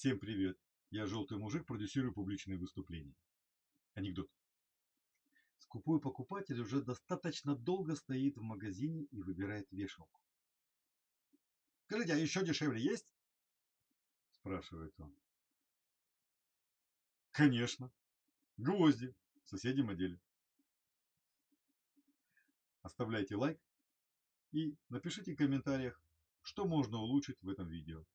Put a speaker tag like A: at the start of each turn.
A: Всем привет! Я желтый мужик, продюсирую публичные выступления. Анекдот. Скупой покупатель уже достаточно долго стоит в магазине и выбирает вешалку. Скажите, а еще дешевле есть? Спрашивает он. Конечно. Гвозди в соседнем отделе. Оставляйте лайк и напишите в комментариях, что можно улучшить в этом видео.